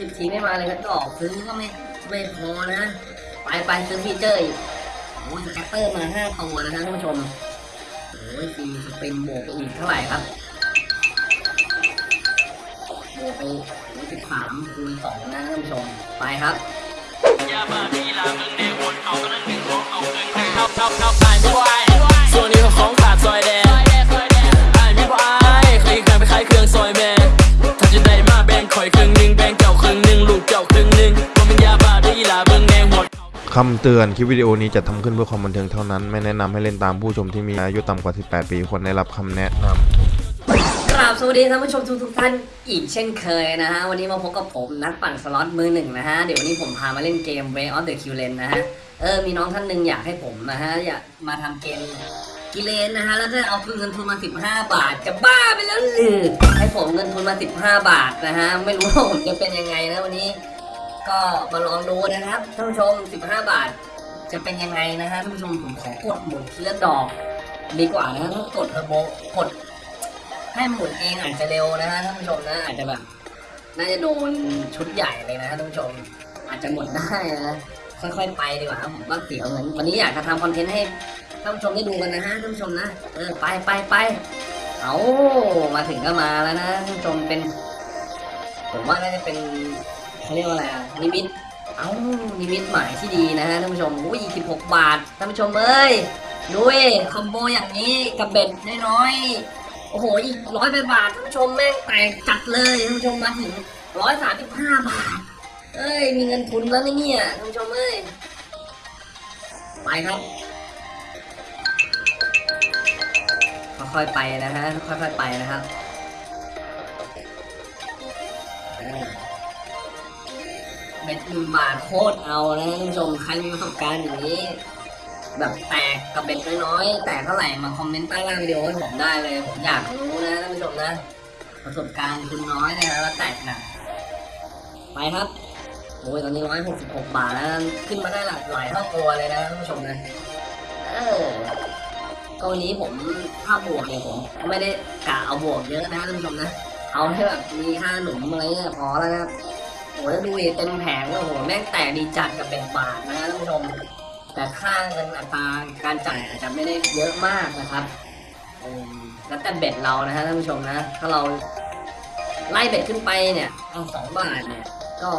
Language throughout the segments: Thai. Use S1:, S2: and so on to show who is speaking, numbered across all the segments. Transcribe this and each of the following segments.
S1: สิบทีไม่มาเลยก็ดอกซื้อก็ไม่ไม่พอนะ ไปไปซื้อ feature อีกโอ้ย scatter มาห้าตัวนะท่านผู้ชมโอ้ย free spin บวกอีกเท่าไหร่ครับบวกไปสิบสามคูณสองนะท่านผู้ชมไปครับ
S2: คำ
S3: เตือนคลิปวิดีโอนี้จะทำขึ้นเพื่อความบันเทิงเท่านั้น ไม่แนะนำให้เล่นตามผู้ชมที่มีอายุต่ำกว่า 18 ปีควรได้รับคำแนะนำ
S1: กราบสวัสดีท่านผู้ชมทุกทุกท่านอีกเช่นเคยนะฮะ วันนี้มาพบกับผมนักปั่นสล็อตมือหนึ่งนะฮะ เดี๋ยววันนี้ผมพามาเล่นเกม Way of the q l a n นะฮะ เออ มีน้องท่านหนึ่งอยากให้ผมนะฮะ อยากมาทำเกมกิเลนนะฮะ แล้วก็เอาเงินทุนมา 15 บาท จะบ้าไปแล้วหรือให้ผมเงินทุนมา 15 บาทนะฮะ ไม่รู้ว่าผมจะเป็นยังไงนะวันนี้ ก็มาลองดูนะครับท่านผู้ชม 15 บาท จะเป็นยังไงนะฮะท่านผู้ชมผมขอกดหมุนทีละดอก ดีกว่านะถ้ากดเทอร์โบกด ให้หมุนเองอาจจะเร็วนะฮะท่านผู้ชมนะอาจจะแบบน่าจะโดนชุดใหญ่เลยนะท่านผู้ชม อาจจะหมดได้นะค่อยๆไปดีกว่าครับผมว่าเสียวเหมือนวันนี้อยากจะทำคอนเทนต์ให้ท่านผู้ชมได้ดูกันนะฮะท่านผู้ชมนะเออไปไปไปเอามาถึงก็มาแล้วนะท่านผู้ชมเป็น ผมว่าน่าจะเป็น เขาเรียกว่าอะไรอะนิมิตเอ้านิมิตหมายที่ดีนะฮะท่านผู้ชมอุ้ย16 บาทท่านผู้ชมเอ้ยดูเอคอมโบอย่างนี้กับเบ็ดน้อยๆโอ้โหอีกร้อยไปบาทท่านผู้ชมแม่งแตกจัดเลยท่านผู้ชมมาถึงร้อยสามสิบห้าบาทเอ้ยมีเงินทุนแล้วนเนี่ยท่านผู้ชมเอ้ยไปครับค่อยๆไปนะฮะค่อยๆไปนะครับ เออเบ็ดหนึ่งบาทโคตรเอานะท่านผู้ชมใครมีประสบการณ์อย่างนี้ แบบแตกกับเบ็ดน้อยๆแตกเท่าไหร่มาคอมเมนต์ใต้ล่างวิดีโอให้ผมได้เลย ผมอยากรู้นะท่านผู้ชมนะ ประสบการณ์คุณน้อยนะแล้วแตกหนักไปครับโอ้ยตอนนี้ร้อยหกสิบหกบาทแล้วขึ้นมาได้หลากหลายเท่าตัวเลยนะท่านผู้ชมนะเออก็วันนี้ผมถ้าบวกเนี่ยผมไม่ได้กะเอาบวกเยอะนะท่านผู้ชมนะ เอาให้แบบมีค่าหนุนอะไรเนี่ยพอแล้วนะครับ โอ้แล้วดูดิเต็มแผงโอ้โหแม่งแตกดีจัดกับเป็นบาทนะท่านผู้ชม แต่ค่าเงินอัตราการจ่ายอาจจะไม่ได้เยอะมากนะครับแล้วแต่เบ็ดเรานะฮะท่านผู้ชมนะ ถ้าเราไล่เบ็ดขึ้นไปเนี่ยเอาสองบาทเนี่ยก็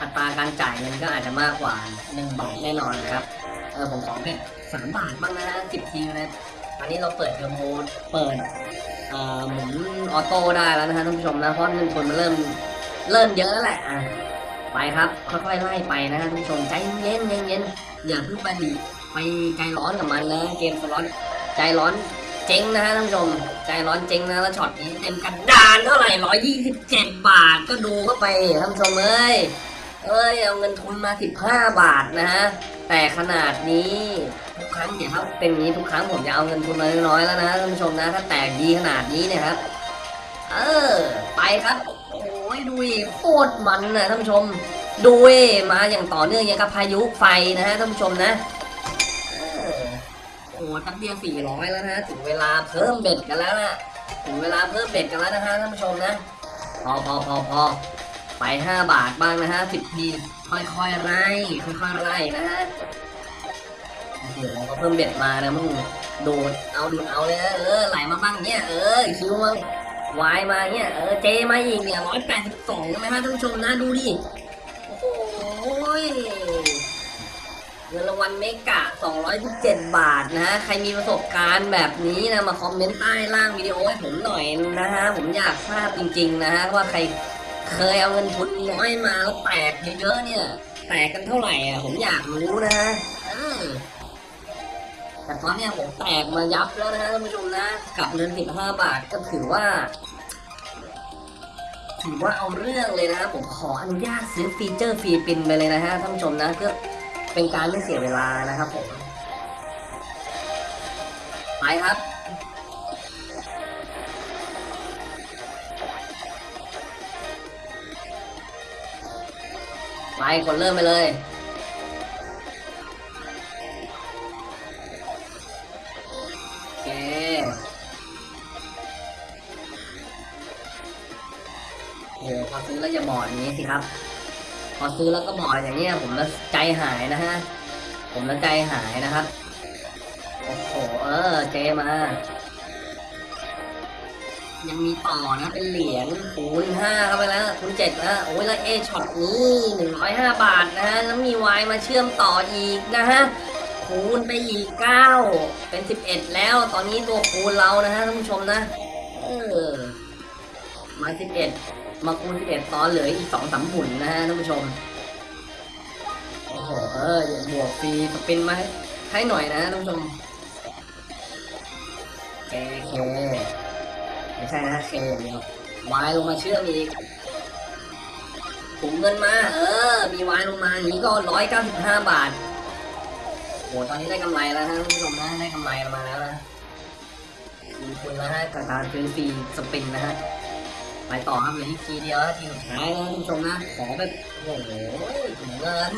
S1: อัตราการจ่ายเงินก็อาจจะมากกว่าหนึ่งบาทแน่นอนนะครับเออผมขอ bet สามบาทบ้างนะสิบทีนะอันนี้เราเปิดเทอร์โมเปิดอ่อหมุน auto ได้แล้วนะฮะท่านผู้ชมนะเพราะเงินทุนมันเริ่ม เริ่มเยอะแล้วแหละอะไปครับค่อยๆไล่ไปนะฮะท่านผู้ชมใจเย็นๆเย็นอย่าเพิ่งไปดิไปใจร้อนกับมันนะเกมสล็อตใจร้อนเจ๊งนะฮะท่านผู้ชมใจร้อนเจ๊งนะแล้วช็อตนี้เต็มกระดานเท่าไหร่ร้อยยี่สิบเจ็ดบาทก็ดูเข้าไปท่านผู้ชมเอ้ยเอ้ยเอาเงินทุนมาสิบห้าบาทนะฮะแต่ขนาดนี้ทุกครั้งเนี่ยถ้าเป็นอย่างนี้ทุกครั้งผมจะเอาเงินทุนมาน้อยๆแล้วนะท่านผู้ชมนะถ้าแตกดีขนาดนี้เนี่ยครับ เออไปครับ ยดูดิโคตรมันนะท่านผู้ชมดูมาอย่างต่อเนื่องอย่างกับพายุไฟนะฮะท่านผู้ชมนะเออโอ้ทับเดียวสี่ร้อยแล้วนะถึงเวลาเพิ่มเบ็ดกันแล้วนะถึงเวลาเพิ่ม bet กันแล้วนะฮะท่านผู้ชมนะพอพอพอพอไปห้าบาทบ้างนะฮะสิบทีค่อยๆไล่ค่อยๆไล่นะฮะโอ้โหก็เพิ่ม bet มานะมึงดูดเอาดูดเอาเลยเออไหลมาบ้างเนี่ยเออ Q มา ไวด์มาเนี่ยเออ J มาอีกเนี่ยร้อยแปดสิบสองใช่ไหมฮะท่านผู้ชมนะดูดิโอ้ยเงินรางวัล mega 217 บาทนะฮะใครมีประสบการณ์แบบนี้นะมาคอมเมนต์ใต้ล่างวิดีโอให้ผมหน่อยนะฮะผมอยากทราบจริง ๆ นะฮะว่าใครเคยเอาเงินทุนน้อยมาแล้วแตกเยอะๆเนี่ยแตกกันเท่าไหร่อะผมอยากรู้นะฮะแต่ตอนเนี้ยผมแตกมายับแล้วนะฮะท่านผู้ชมนะกับเงิน 15 บาทก็ถือว่า ถือว่าเอาเรื่องเลยนะผมขออนุญาตซื้อฟีเจอร์ฟรีปินไปเลยนะฮะท่านผู้ชมนะเพื่อเป็นการไม่เสียเวลานะครับผมไปครับไปกดเริ่มไปเลย โอ้พอซื้อแล้วอย่าบอกอย่างนี้สิครับ พอซื้อแล้วก็บอกอย่างเงี้ยผมและใจหายนะฮะ ผมและใจหายนะครับ โอ้โห เออ เจมา ยังมีต่อนะ เป็นเหรียญคูณห้าเข้าไปแล้วคูณเจ็ดแล้วโอ้ยแล้วเอช็อตนี้หนึ่งร้อยห้าบาทนะฮะ แล้วมีวายมาเชื่อมต่ออีกนะฮะคูณไปอีกเก้าเป็นสิบเอ็ดแล้ว ตอนนี้ตัวคูณเรานะฮะท่านผู้ชมนะ เออ มาสิบเอ็ด มาคูณสิบเอ็ดตอนเหลืออีกสองสามหมุนนะฮะท่านผู้ชม โอ้โหเออบวกฟรีสปินมาให้ให้หน่อยนะท่านผู้ชมเคเคไม่ใช่นะเคอย่างเดียววายลงมาเชื่อมอีกถุงเงินมา เออ มีวายลงมาอย่างนี้ก็ร้อยเก้าสิบห้าบาทโหตอนนี้ได้กำไรแล้วนะท่านผู้ชมนะได้กำไรมาแล้วนะมีคุณแล้วฮะกับการซื้อฟรีสปินนะฮะ ไปต่อครับเหลืออีกทีเดียวทีสุดท้ายแล้วท่านผู้ชมนะ ขอแบบโอ้โหถุงเงิน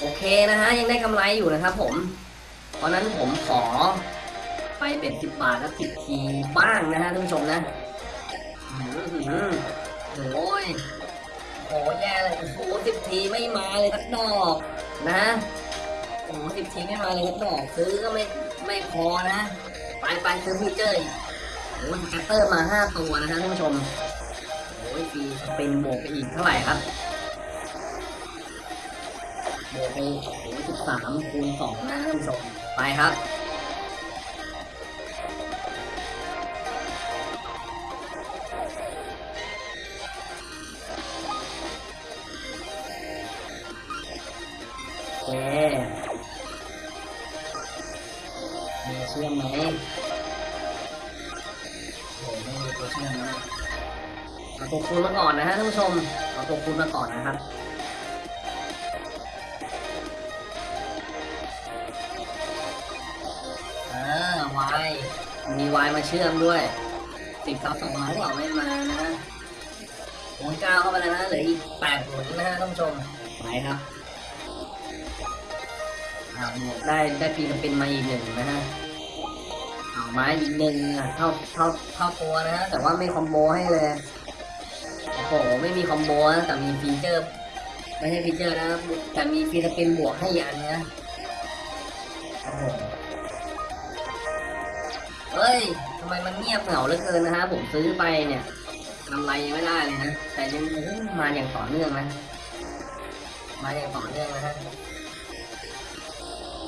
S1: โอเคนะฮะ ยังได้กำไรอยู่นะครับผม เพราะนั้นผมขอไปเป็นสิบบาทแล้วสิบทีบ้างนะฮะท่านผู้ชมนะอื้อหือโอ้ยโหแย่เลยโอ้โหสิบทีไม่มาเลยสักดอกนะโอ้โหสิบทีไม่มาเลยสักดอกซื้อก็ไม่ไม่พอนะ ไปไปซื้อฟีเจอร์ โอ้ยแกตเตอร์มาห้าตัวนะฮะท่านผู้ชม โอ้ยฟีสปินบวกไปอีกเท่าไหร่ครับ บวกไปโอ้ยสิบสามคูณสองนะท่านผู้ชม ไปครับโอเคมีเชื่อมไหมโอ้ไม่มีตัว เชื่อนะเอาตัวคูณมาก่อนนะฮะท่านผู้ชมเอาตัวคูณมาก่อนนะครับเออวายมีวายมาเชื่อมด้วยสิบเก้าสองมาหรือเปล่าไม่มานะหมุนเก้าเข้าไปแล้วนะเหลืออีกแปดหมุนนะฮะท่านผู้ชมไปครับอ่าหมวกได้ได้ปีนปินมาอีกหนึ่งนะฮะ ไม้อีกหนึ่งเท่าเท่าเท่าตัวนะฮะแต่ว่าไม่คอมโบให้เลยโอ้โหไม่มีคอมโบนะแต่มีฟีเจอร์ไม่ใช่ฟีเจอร์นะแต่มีฟีสปินบวกให้อันนะโอ้โหเฮ้ยทำไมมันเงียบเหงาเหลือเกินนะฮะผมซื้อไปเนี่ยกำไรยังไม่ได้เลยนะแต่ยังมาอย่างต่อเนื่องนะมาอย่างต่อเนื่องนะฮะ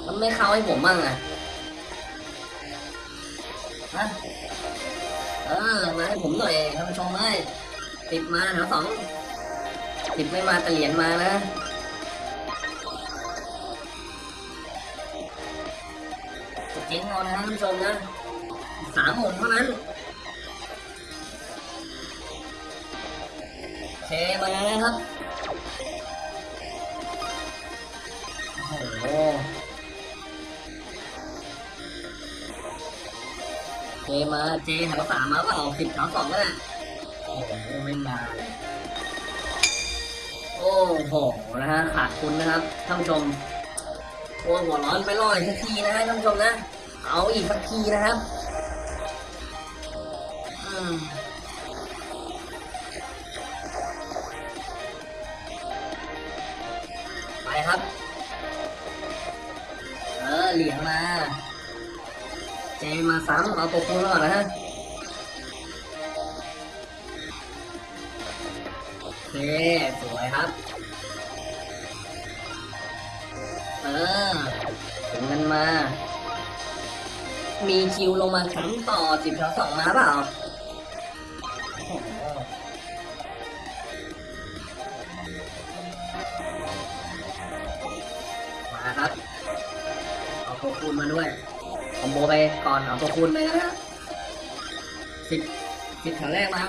S1: มันไม่เข้าให้ผมบ้างอะ ฮะเออมาให้ผมหน่อยท่านผู้ชมเอ้ยติดมาแถวสองติดไม่มาแต่เหรียญมานะเจ๊งเอานะท่านผู้ชมนะสามหมุนเท่านั้นโอเคมาแล้วครับ มาเจแถวสามมาเปล่าสิบแถวสองก็ได้โอ้โหไม่มาโอ้โหนะฮะขาดทุนนะครับท่านผู้ชมโอ้หัวร้อนไปรออีกสักทีนะฮะท่านผู้ชมนะ เอาอีกสักทีนะครับไปครับ เออเหลียงมา เจมาซ้ำเอาตัวคูณก่อนนะฮะโอเคสวยครับ เออถึงกันมา มีคิวลงมาซ้ำต่อสิบแถวสองมาเปล่ามาครับ เอาตัวคูณมาด้วย คอมโบไปก่อนเอาตัวคูณไปนะฮะสิบสิบแถวแรกมา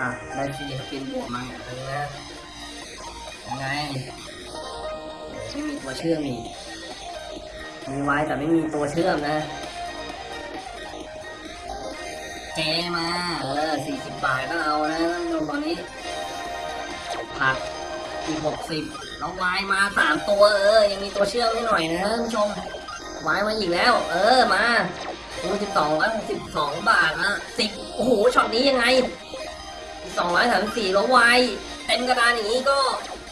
S1: อะได้ฟรีสปินบวกมาอย่างนึงนะยังไงไม่มีตัวเชื่อมอีกมีไว้แต่ไม่มีตัวเชื่อมนะ เจมาเออสี่สิบบาทก็เอานะตอนนี้ผักอีกหกสิบ แล้ววายมาสามตัวเออ ยังมีตัวเชื่อมให้หน่อยนะท่านผู้ชมวายมาอีกแล้ว เออมาโอ้สิบสองร้อยหกสิบสองบาทนะสิบโอ้โหช็อตนี้ยังไงสองร้อยสามสี่แล้วไวเต็มกระดานอย่างนี้ก็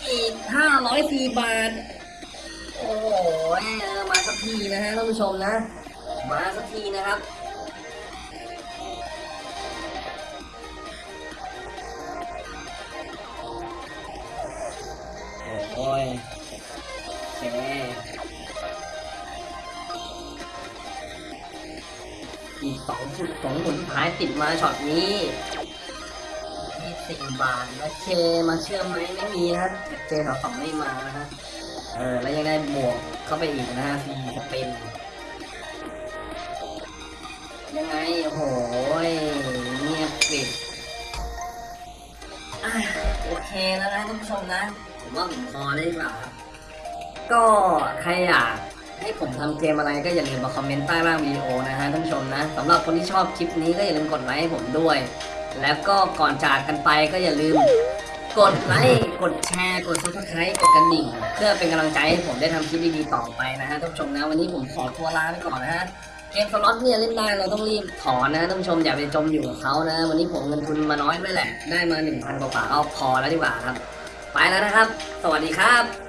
S1: อีกห้าร้อยสี่บาท โอ้โหเออมาสักทีนะฮะท่านผู้ชมนะ มาสักทีนะครับ โอ้ยโอเคอีกสองชุดสองหมุนท้ายติดมาช็อตนี้ที่สี่บาทแล้วเคมาเชื่อมไหมไม่มีนะเจสองสองไม่มานะฮะเออแล้วยังได้บวกเข้าไปอีกนะฮะฟรีสเปนยังไงโอ้โหเงียบกริบโอเคแล้วนะท่านผู้ชมนะ ผมว่าผมพอได้ดีกว่าครับก็ใครอยากให้ผมทำเกมอะไรก็อย่าลืมมาคอมเมนต์ใต้ล่างวิดีโอนะฮะท่านผู้ชมนะสำหรับคนที่ชอบคลิปนี้ก็อย่าลืมกดไลค์ให้ผมด้วย แล้วก็ก่อนจากกันไปก็อย่าลืมกดไลค์ กดแชร์ กด subscribe กดกระดิ่ง เพื่อเป็นกำลังใจให้ผมได้ทำคลิปดีๆต่อไปนะฮะท่านผู้ชมนะ วันนี้ผมขอตัวลาไปก่อนนะฮะ เกมสล็อตเนี่ยเล่นได้เราต้องรีบถอนนะท่านผู้ชมอย่าไปจมอยู่กับเขานะ วันนี้ผมเงินทุนมาน้อยด้วยแหละ ได้มาหนึ่งพันกว่าๆก็พอแล้วดีกว่าครับ ไปแล้วนะครับ สวัสดีครับ